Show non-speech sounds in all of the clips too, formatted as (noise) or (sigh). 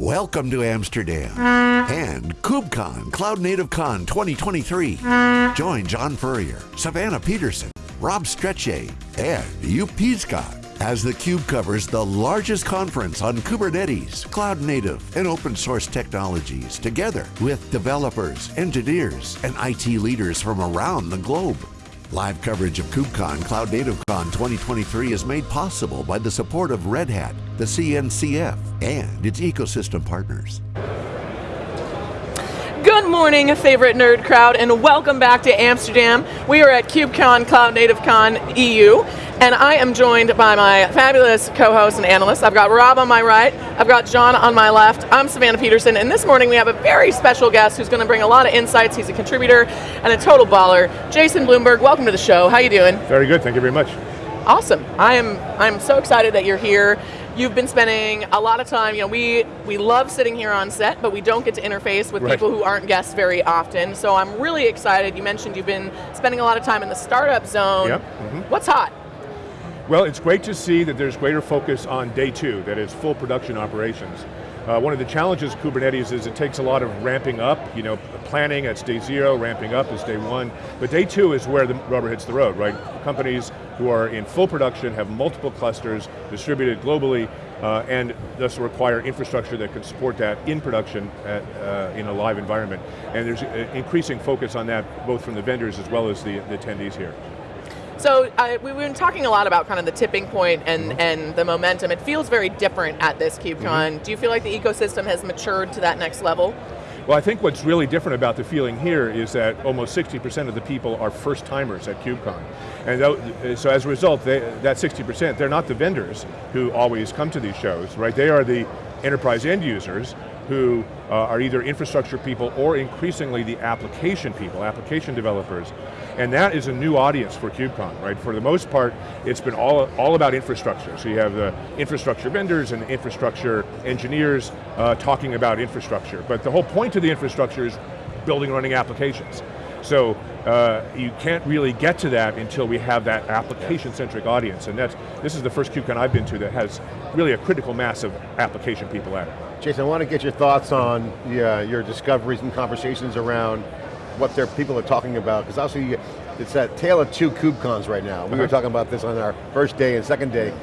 Welcome to Amsterdam and KubeCon Cloud Native Con 2023. Join John Furrier, Savannah Peterson, Rob Strechay, and Joep Piscaer as the theCUBE covers the largest conference on Kubernetes, cloud native, and open source technologies together with developers, engineers, and IT leaders from around the globe. Live coverage of KubeCon Cloud Native Con 2023 is made possible by the support of Red Hat, the CNCF, and its ecosystem partners. Good morning, favorite nerd crowd, and welcome back to Amsterdam. We are at KubeCon Cloud Native Con EU, and I am joined by my fabulous co-host and analyst. I've got Rob on my right, I've got John on my left, I'm Savannah Peterson, and this morning we have a very special guest who's going to bring a lot of insights. He's a contributor and a total baller. Jason Bloomberg, welcome to the show. How are you doing? Very good, thank you very much. Awesome. I am I'm so excited that you're here. You've been spending a lot of time, you know, we, we love sitting here on set, but we don't get to interface with right. people who aren't guests very often. So I'm really excited. You mentioned you've been spending a lot of time in the startup zone. Yep. Mm -hmm. What's hot? Well, it's great to see that there's greater focus on day two, that is full production operations. Uh, one of the challenges of Kubernetes is it takes a lot of ramping up, you know, planning, that's day zero, ramping up is day one, but day two is where the rubber hits the road, right? Companies who are in full production have multiple clusters distributed globally, uh, and thus require infrastructure that can support that in production at, uh, in a live environment. And there's increasing focus on that, both from the vendors as well as the, the attendees here. So we've been talking a lot about kind of the tipping point and, mm -hmm. and the momentum. It feels very different at this KubeCon. Mm -hmm. Do you feel like the ecosystem has matured to that next level? Well, I think what's really different about the feeling here is that almost 60% of the people are first timers at KubeCon. And so as a result, they, that 60%, they're not the vendors who always come to these shows, right? They are the enterprise end users who uh, are either infrastructure people or increasingly the application people, application developers. And that is a new audience for KubeCon, right? For the most part, it's been all, all about infrastructure. So you have the infrastructure vendors and infrastructure engineers uh, talking about infrastructure. But the whole point of the infrastructure is building and running applications. So uh, you can't really get to that until we have that application-centric audience, and that's, this is the first KubeCon I've been to that has really a critical mass of application people at it. Jason, I want to get your thoughts on yeah, your discoveries and conversations around what their people are talking about, because obviously it's that tale of two KubeCons right now. We were uh-huh. talking about this on our first day and second day.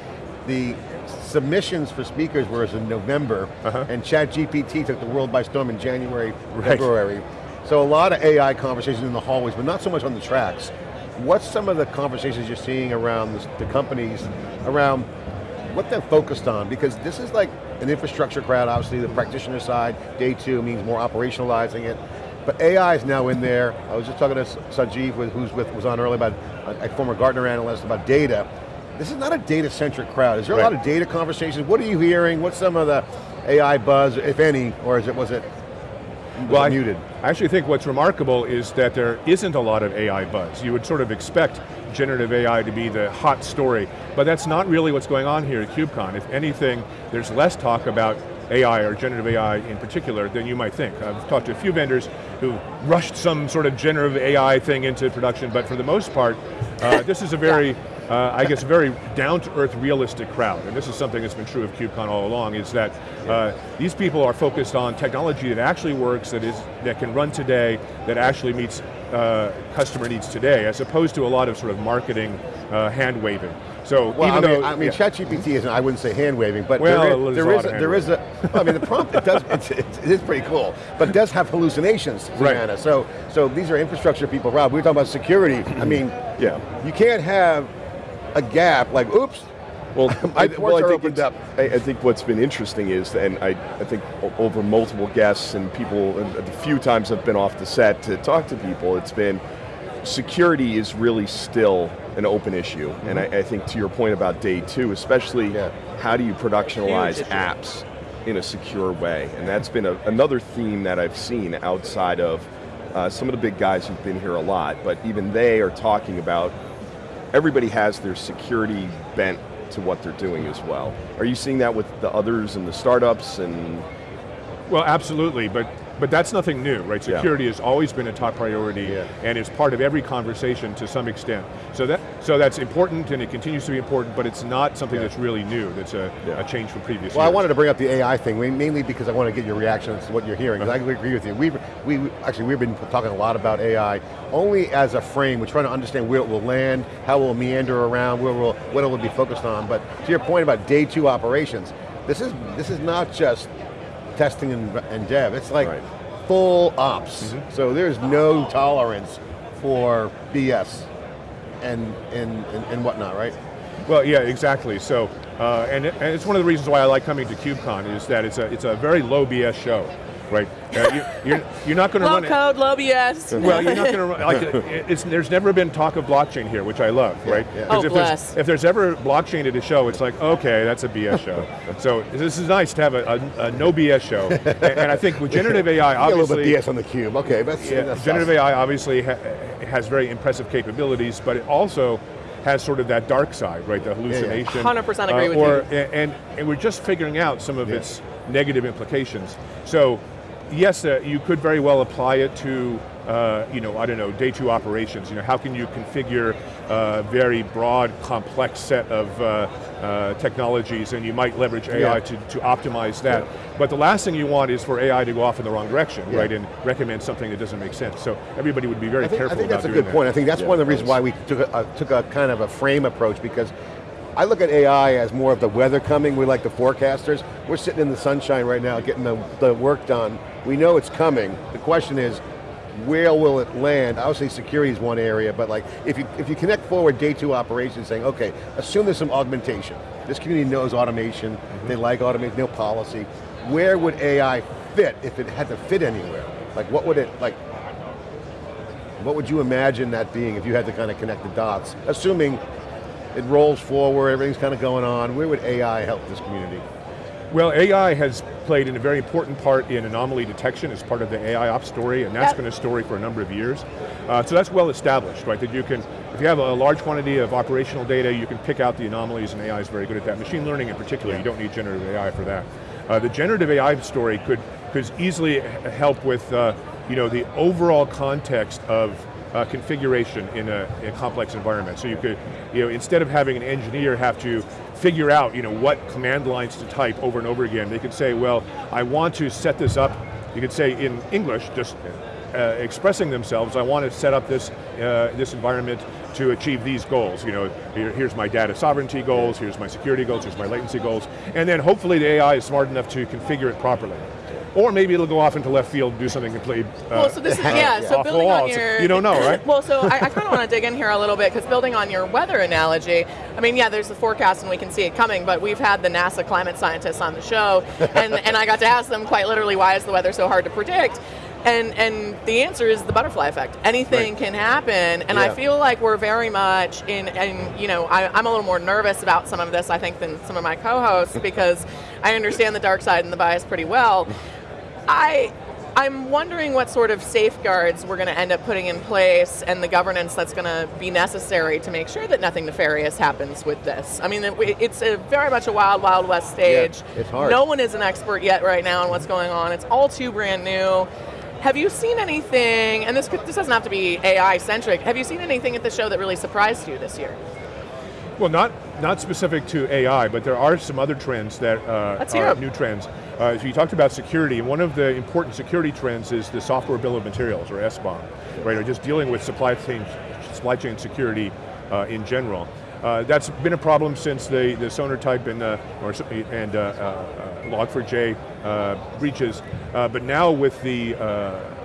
The submissions for speakers were in November, uh -huh. and ChatGPT took the world by storm in January, right. February. So a lot of AI conversations in the hallways, but not so much on the tracks. What's some of the conversations you're seeing around the, companies, around what they're focused on? Because this is like an infrastructure crowd, obviously the practitioner side, day two means more operationalizing it. But AI is now in there. I was just talking to Sanjeev, who's with, was on earlier about a former Gartner analyst about data. This is not a data-centric crowd. Is there right. a lot of data conversations? What are you hearing? What's some of the AI buzz, if any, or is it, was it well, I, muted. I actually think what's remarkable is that there isn't a lot of AI buzz. You would sort of expect generative AI to be the hot story, but that's not really what's going on here at KubeCon. If anything, there's less talk about AI or generative AI in particular than you might think. I've talked to a few vendors who rushed some sort of generative AI thing into production, but for the most part, uh, this is a very yeah uh, I guess, very down-to-earth, realistic crowd. And this is something that's been true of KubeCon all along, is that uh, these people are focused on technology that actually works, that is that can run today, that actually meets uh, customer needs today, as opposed to a lot of sort of marketing uh, hand-waving. So well, even I mean, though, I mean, yeah. ChatGPT isn't, I wouldn't say hand-waving, but well, there is, there is, a, there is a, I mean, the prompt, it does, it's, it's, it is pretty cool, but it does have hallucinations, Savannah. (laughs) Right. So, so these are infrastructure people, Rob, we were talking about security. I mean, yeah, you can't have a gap, like, oops, well, (laughs) I, well, I think, I, I, think what's been interesting is, and I, I think over multiple guests and people, the few times I've been off the set to talk to people, it's been, security is really still an open issue. Mm -hmm. And I, think to your point about day two, especially yeah. how do you productionalize apps in a secure way? And that's been a, another theme that I've seen outside of uh, some of the big guys who've been here a lot, but even they are talking about everybody has their security bent to what they're doing as well. Are you seeing that with the others and the startups and? Well, absolutely, but But that's nothing new, right? Yeah. Security has always been a top priority Yeah. and is part of every conversation to some extent. So that so that's important and it continues to be important, but it's not something Yeah. that's really new. That's a, Yeah. a change from previous Well, I wanted to bring up the AI thing, mainly because I want to get your reaction to what you're hearing, because I uh-huh. agree with you. We've, we, we- actually, we've been talking a lot about AI, only as a frame, we're trying to understand where it will land, how it will meander around, where will, what it will be focused on, but to your point about day two operations, this is, this is not just testing and, and dev, it's like Right. full ops. So there's no tolerance for BS and, and, and, and whatnot, right? Well, yeah, exactly. So, uh, and, it- and it's one of the reasons why I like coming to KubeCon is that it's a, it's a very low BS show, right? Uh, you, you're, you're not going to Low run it. code, low BS. Well, you're not going to run, like, it- it's, there's never been talk of blockchain here, which I love, right? yeah. 'Cause Oh, if, bless. there's, if there's ever blockchain at a show, it's like, okay, that's a BS show. (laughs) so this is nice to have a, a, a no BS show. and, and I think with generative AI, (laughs) a little obviously, bit BS on the cube, okay, that's, yeah, that's generative AI obviously ha has very impressive capabilities, but it also has sort of that dark side, right? The hallucination. 100% agree with or, you. And, and, and we're just figuring out some of Yeah. its negative implications. So, yes, uh, you could very well apply it to, uh, you know, I don't know, day two operations. You know, how can you configure a very broad, complex set of uh, uh, technologies, and you might leverage AI Yeah. to, to optimize that. But the last thing you want is for AI to go off in the wrong direction, Yeah. right, and recommend something that doesn't make sense. So everybody would be very I think, careful I think about that's a doing good point. I think that's Yeah, one of the reasons why we took a, uh, took a kind of a frame approach because I look at AI as more of the weather coming. We're like the forecasters. We're sitting in the sunshine right now getting the, the work done. We know it's coming. The question is, where will it land? Obviously security is one area, but like if you, if you connect forward day two operations saying, okay, assume there's some augmentation. This community knows automation, mm-hmm. they like automation, they know policy. Where would AI fit if it had to fit anywhere? Like what would it, like what would you imagine that being if you had to kind of connect the dots? Assuming it rolls forward, everything's kind of going on, where would AI help this community? Well, AI has played in a very important part in anomaly detection as part of the AI ops story, and that's Yep. been a story for a number of years. Uh, so that's well established, right? That you can, if you have a large quantity of operational data, you can pick out the anomalies, and AI is very good at that. Machine learning in particular, you don't need generative AI for that. Uh, the generative AI story could, could easily help with uh, you know, the overall context of uh, configuration in a, in a complex environment. So you could, you know, instead of having an engineer have to figure out, you know, what command lines to type over and over again, they could say, well, I want to set this up, you could say in English, just uh, expressing themselves, I want to set up this, uh, this environment to achieve these goals. You know, here- here's my data sovereignty goals, here's my security goals, here's my latency goals, and then hopefully the AI is smart enough to configure it properly. Or maybe it'll go off into left field and do something completely uh, Well, so this is, (laughs) yeah, so off building wall. on your... you don't know, (laughs) right? Well, so I, I kind of want to dig in here a little bit, because building on your weather analogy, I mean, yeah, there's the forecast and we can see it coming, but we've had the NASA climate scientists on the show, and, and I got to ask them quite literally, why is the weather so hard to predict? And, and the answer is the butterfly effect. Anything Right. can happen, and Yeah. I feel like we're very much in, and you know, I, I'm a little more nervous about some of this, I think, than some of my co-hosts, because I understand the dark side and the bias pretty well. I I'm wondering what sort of safeguards we're going to end up putting in place and the governance that's going to be necessary to make sure that nothing nefarious happens with this. I mean, it's a very much a wild, wild west stage. it's hard. No one is an expert yet right now on what's going on. It's all too brand new. Have you seen anything, and this, could, this doesn't have to be AI centric, have you seen anything at the show that really surprised you this year? Well, not not specific to AI, but there are some other trends that uh, Let's hear new trends. Uh, so you talked about security, and one of the important security trends is the software bill of materials, or SBOM, right? Or just dealing with supply chain supply chain security uh, in general. Uh, that's been a problem since the, the Sonatype and, uh, or, and uh, uh, uh, Log4j uh, breaches, but now with the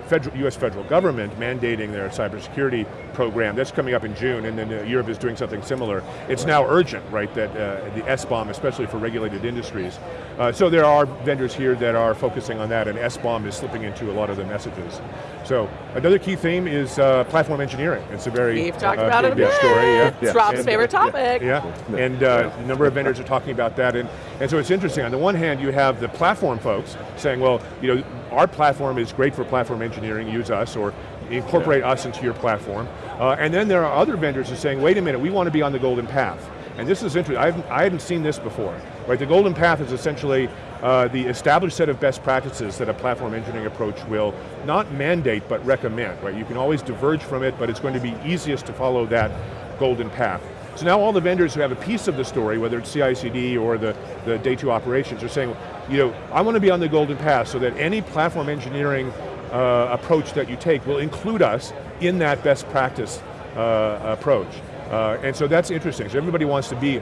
federal, U.S. federal government mandating their cybersecurity program, that's coming up in June, and then uh, Europe is doing something similar. It's now urgent, right, that uh, the SBOM, especially for regulated industries. Uh, so there are vendors here that are focusing on that, and SBOM is slipping into a lot of the messages. So another key theme is uh, platform engineering. It's a very We've talked uh, about it a big, big bit. story. Yeah. It's Rob's And- favorite topic. yeah, and uh, a number of vendors are talking about that, and, and so it's interesting. On the one hand, you have the platform folks saying, well, you know, our platform is great for platform engineering, use us, or incorporate us into your platform. Uh, and then there are other vendors who are saying, wait a minute, we want to be on the golden path. And this is interesting, I haven't, I hadn't seen this before. Right, the golden path is essentially uh, the established set of best practices that a platform engineering approach will not mandate, but recommend, right? You can always diverge from it, but it's going to be easiest to follow that golden path. So now all the vendors who have a piece of the story, whether it's CI/CD or the, the day two operations, are saying, you know, I want to be on the golden path so that any platform engineering uh, approach that you take will include us in that best practice uh, approach. Uh, and so that's interesting. So everybody wants to be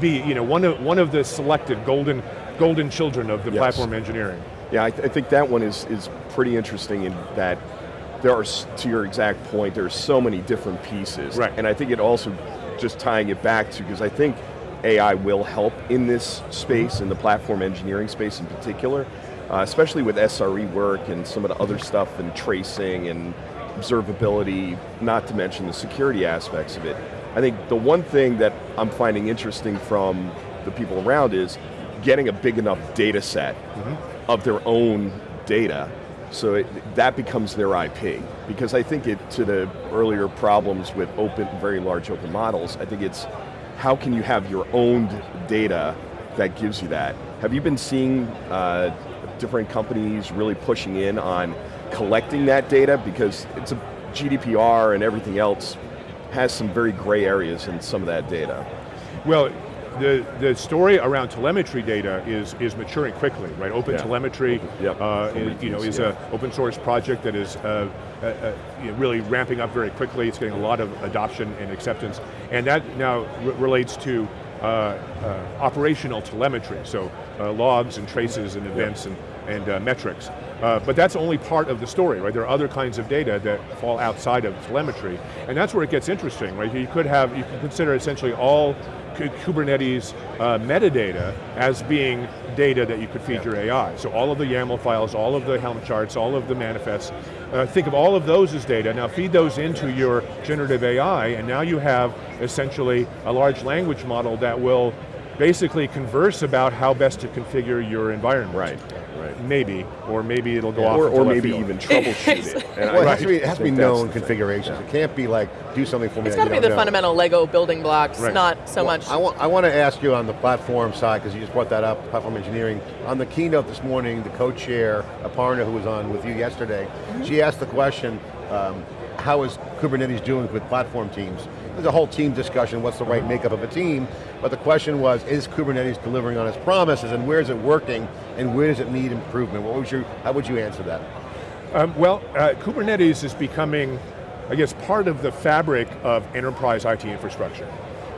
be you know one of one of the selected golden golden children of the yes. platform engineering. Yeah, I, th I, think that one is is pretty interesting in that there are to your exact point. There are so many different pieces, right? And I think it also just tying it back to because I think AI will help in this space, in the platform engineering space in particular, uh, especially with SRE work and some of the other stuff and tracing and observability, not to mention the security aspects of it. I think the one thing that I'm finding interesting from the people around is getting a big enough data set mm -hmm. of their own data so it, that becomes their IP. Because I think it, to the earlier problems with open, very large open models, I think it's how can you have your own data that gives you that? Have you been seeing uh, different companies really pushing in on collecting that data? Because it's a GDPR and everything else has some very gray areas in some of that data. Well, the, the story around telemetry data is, is maturing quickly, right? Open yeah. telemetry yep. uh, is, you know, is yeah. an open source project that is uh, uh, uh, you know, really ramping up very quickly. It's getting a lot of adoption and acceptance. And that now relates to Uh, uh, operational telemetry, so uh, logs and traces and events yep. and, and metrics. but that's only part of the story, right? There are other kinds of data that fall outside of telemetry, and that's where it gets interesting, right? You could have, you can consider essentially all Kubernetes uh, metadata as being data that you could feed your AI. So all of the YAML files, all of the Helm charts, all of the manifests, uh, think of all of those as data. Now feed those into your generative AI, and now you have essentially a large language model that will basically converse about how best to configure your environment. Right. Right. Maybe, or maybe it'll go yeah. off Or, or maybe even troubleshoot it. (laughs) well, it has to be, has to be known configurations. Yeah. It can't be like, do something for me It's got to be the know. fundamental Lego building blocks, right. not so well, much. I want, I want to ask you on the platform side, because you just brought that up, platform engineering. On the keynote this morning, the co-chair, Aparna, who was on with you yesterday, mm -hmm. she asked the question, um, how is Kubernetes doing with platform teams? There's a whole team discussion, what's the right makeup of a team, but the question was, is Kubernetes delivering on its promises and where is it working and where does it need improvement? What was your, how would you answer that? Um, well, uh, Kubernetes is becoming, I guess, part of the fabric of enterprise IT infrastructure,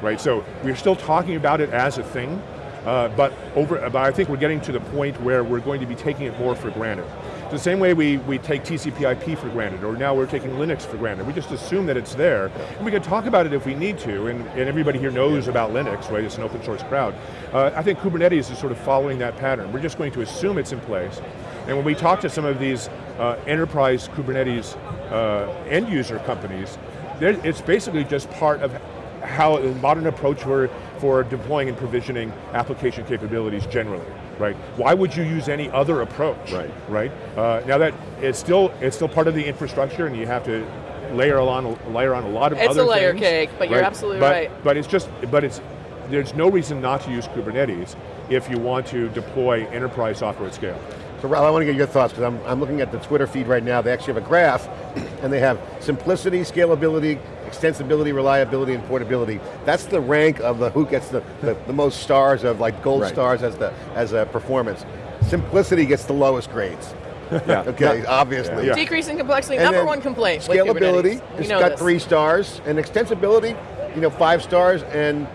right? So we're still talking about it as a thing, uh, but, over, but I think we're getting to the point where we're going to be taking it more for granted. The same way we, we take TCP IP for granted, or now we're taking Linux for granted. We just assume that it's there, and we can talk about it if we need to, and, and everybody here knows about Linux, right? It's an open source crowd. Uh, I think Kubernetes is sort of following that pattern. We're just going to assume it's in place, and when we talk to some of these uh, enterprise Kubernetes uh, end user companies, it's basically just part of how a modern approach for, for deploying and provisioning application capabilities generally right? Why would you use any other approach, right? Right. Uh, now that it's still it's still part of the infrastructure, and you have to layer on layer on a lot of it's other. It's a layer things, cake, but you're absolutely but, right. But it's just but it's there's no reason not to use Kubernetes if you want to deploy enterprise software at scale. So Rob, I want to get your thoughts, because I'm, I'm looking at the Twitter feed right now, they actually have a graph, and they have simplicity, scalability, extensibility, reliability, and portability. That's the rank of the who gets the, the, the most stars of like gold right. stars as the as a performance. Simplicity gets the lowest grades. Yeah. (laughs) okay, yeah. obviously. Yeah. Decreasing complexity, and number one complaint Scalability, it's got this. three stars, and extensibility, you know, five stars, and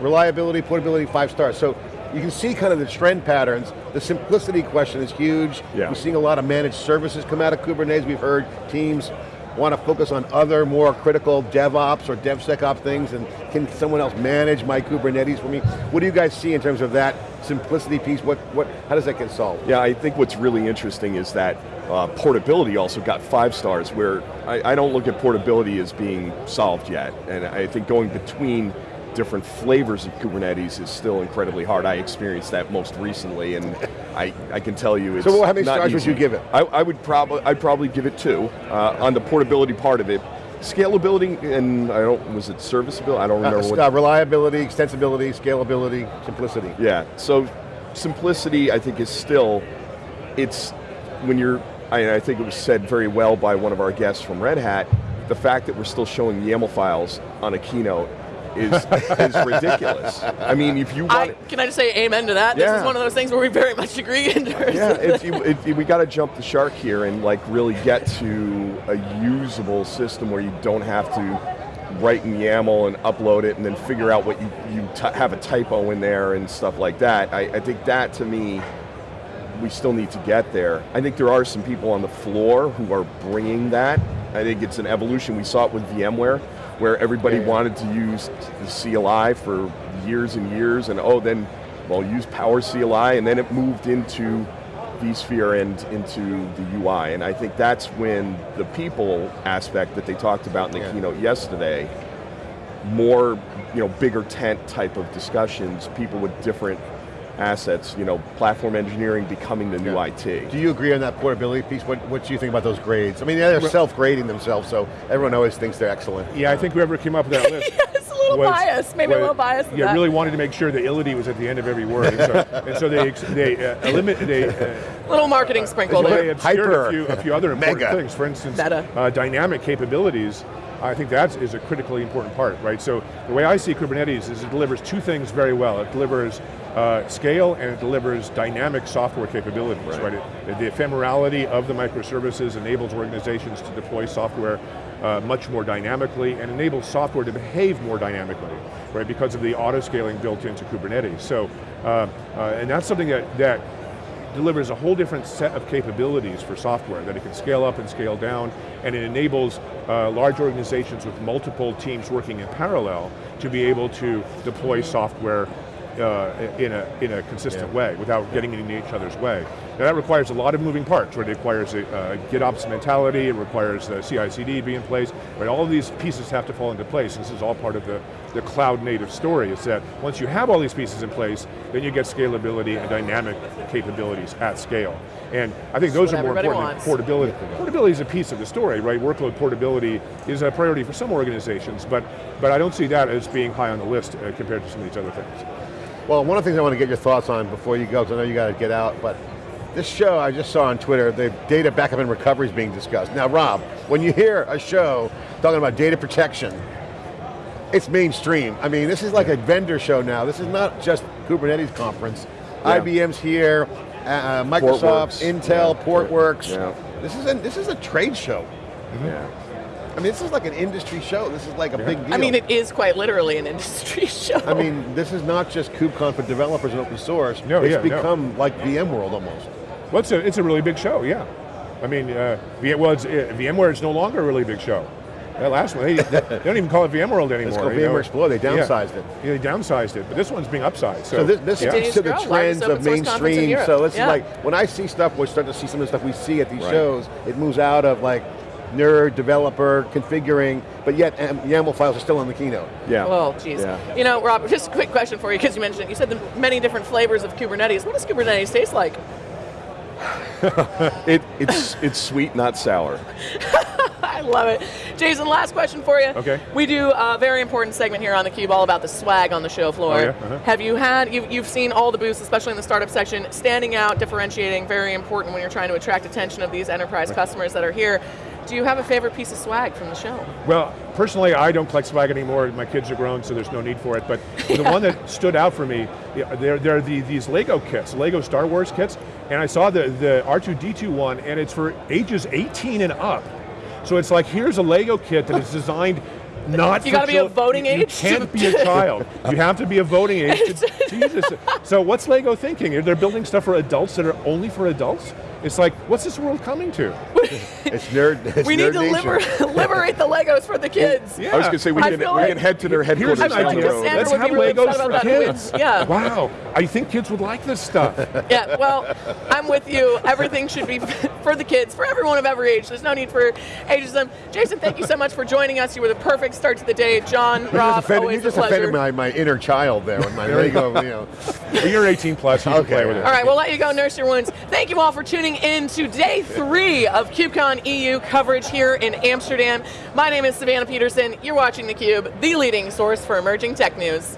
reliability, portability, five stars. So you can see kind of the trend patterns. The simplicity question is huge. Yeah. We're seeing a lot of managed services come out of Kubernetes. We've heard teams want to focus on other more critical DevOps or DevSecOps things and can someone else manage my Kubernetes for me? What do you guys see in terms of that simplicity piece? What, what, how does that get solved? Yeah, I think what's really interesting is that uh, portability also got five stars where I, I don't look at portability as being solved yet. And I think going between different flavors of Kubernetes is still incredibly hard. I experienced that most recently, and I, I can tell you it's So how many stars easy. would you give it? I, I would probably I'd probably give it two. Uh, on the portability part of it, scalability and I don't was it serviceability? I don't remember Uh, what. uh, reliability, extensibility, scalability, simplicity. Yeah. So simplicity, I think, is still it's when you're. I, I think it was said very well by one of our guests from Red Hat. The fact that we're still showing YAML files on a keynote is is ridiculous. I mean, if you I, can I just say amen to that? This is one of those things where we very much agree in terms Yeah, of it's, you, we got to jump the shark here and like really get to a usable system where you don't have to write in YAML and upload it and then figure out what you, you have a typo in there and stuff like that. I, I think that to me, we still need to get there. I think there are some people on the floor who are bringing that. I think it's an evolution. We saw it with VMware, where everybody Yeah. wanted to use the CLI for years and years, and oh, then, well, use Power CLI, and then it moved into vSphere and into the UI. And I think that's when the people aspect that they talked about in the Yeah. keynote yesterday, more, you know, bigger tent type of discussions, people with different assets, you know, platform engineering becoming the new Yeah. IT. Do you agree on that portability piece? What, what do you think about those grades? I mean, they're self-grading themselves, so everyone always thinks they're excellent. Yeah, I think whoever came up with that (laughs) list. it's a little was- biased, maybe a little biased. Yeah, that. really wanted to make sure the ility was at the end of every word, and so, and so they they uh, eliminate they. Uh, little marketing sprinkle Well, there. they obscured Hyper. a few, a few other important (laughs) Mega. things. For instance, Meta. uh, dynamic capabilities. I think that is a critically important part, right? So the way I see Kubernetes is it delivers two things very well. It delivers uh, scale and it delivers dynamic software capabilities, right? It- the ephemerality of the microservices enables organizations to deploy software uh, much more dynamically and enables software to behave more dynamically, right? Because of the auto scaling built into Kubernetes. So, uh, uh, and that's something that, that delivers a whole different set of capabilities for software that it can scale up and scale down, and it enables uh, large organizations with multiple teams working in parallel to be able to deploy software uh, in, a, in a consistent Yeah. way without getting in each other's way. Now that requires a lot of moving parts, right? It requires a uh, GitOps mentality, it requires the CI/CD to be in place, right? All of these pieces have to fall into place. This is all part of the, the cloud native story, is that once you have all these pieces in place, then you get scalability and dynamic capabilities at scale. And I think those are more important wants. than portability. Portability is a piece of the story, right? Workload portability is a priority for some organizations, but, but I don't see that as being high on the list uh, compared to some of these other things. Well, one of the things I want to get your thoughts on before you go, because I know you got to get out, but this show I just saw on Twitter, the data backup and recovery is being discussed. Now, Rob, when you hear a show talking about data protection, it's mainstream. I mean, this is like a vendor show now. This is not just Kubernetes conference. Yeah. IBM's here, uh, Microsoft, Portworx. Intel, Yeah. Portworx. Yeah. This is a, this is a trade show. Yeah. I mean, this is like an industry show. This is like a big deal. I mean, it is quite literally an (laughs) industry show. I mean, this is not just KubeCon for developers and open source. No, it's yeah, no. become like VMworld almost. Well, it's a, it's a really big show, yeah. I mean, uh, well, it's, uh, VMware is no longer a really big show. That last one, they, they (laughs) don't even call it VMworld anymore. It's called you know. VMware Explore. They Yeah. downsized it. Yeah, they downsized it, but this one's being upsized. So, So this, this yeah. speaks to the Continues to grow. trends of open source conference in mainstream. So it's Yeah. like, when I see stuff, we're starting to see some of the stuff we see at these Right. shows, it moves out of like nerd, developer, configuring, but yet um, YAML files are still on the keynote. Yeah. Oh, geez. Yeah. You know, Rob, just a quick question for you, because you mentioned, it, you said the many different flavors of Kubernetes. What does Kubernetes taste like? (laughs) It, it's, it's sweet, not sour. (laughs) I love it. Jason, last question for you. Okay. We do a very important segment here on theCUBE all about the swag on the show floor. Oh, yeah? Uh-huh. Have you had, you've, you've seen all the booths, especially in the startup section, standing out, differentiating, very important when you're trying to attract attention of these enterprise customers that are here. Do you have a favorite piece of swag from the show? Well, personally, I don't collect swag anymore. My kids are grown, so there's no need for it. But the (laughs) one that stood out for me, yeah, there, there are the, these Lego kits, Lego Star Wars kits, and I saw the, the R2-D2 one, and it's for ages 18 and up. So it's like, here's a Lego kit that is (laughs) designed not You gotta be of chil- voting you, age You can't be a child. You have to be a voting age to, (laughs) to use this. So what's Lego thinking? They're building stuff for adults that are only for adults? It's like, what's this world coming to? (laughs) It's nerd. (laughs) It's we need to liber- (laughs) liberate the Legos for the kids. Yeah. I was going to say, we I can, we like- can head to their Here's headquarters an down idea. the Let's have really Legos for kids. quiz. Yeah. Wow, I think kids would like this stuff. Yeah, well, I'm with you. Everything should be for the kids, for everyone of every age. There's no need for ageism. Jason, thank you so much for joining us. You were the perfect start to the day. John, You Rob, offended, always you just a pleasure. offended my, my inner child there with my Lego, you know. You're 18 plus, you can Okay. play with it. All right, we'll let you go nurse your wounds. Thank you all for tuning in. tuning in to day three of KubeCon EU coverage here in Amsterdam. My name is Savannah Peterson. You're watching theCUBE, the leading source for emerging tech news.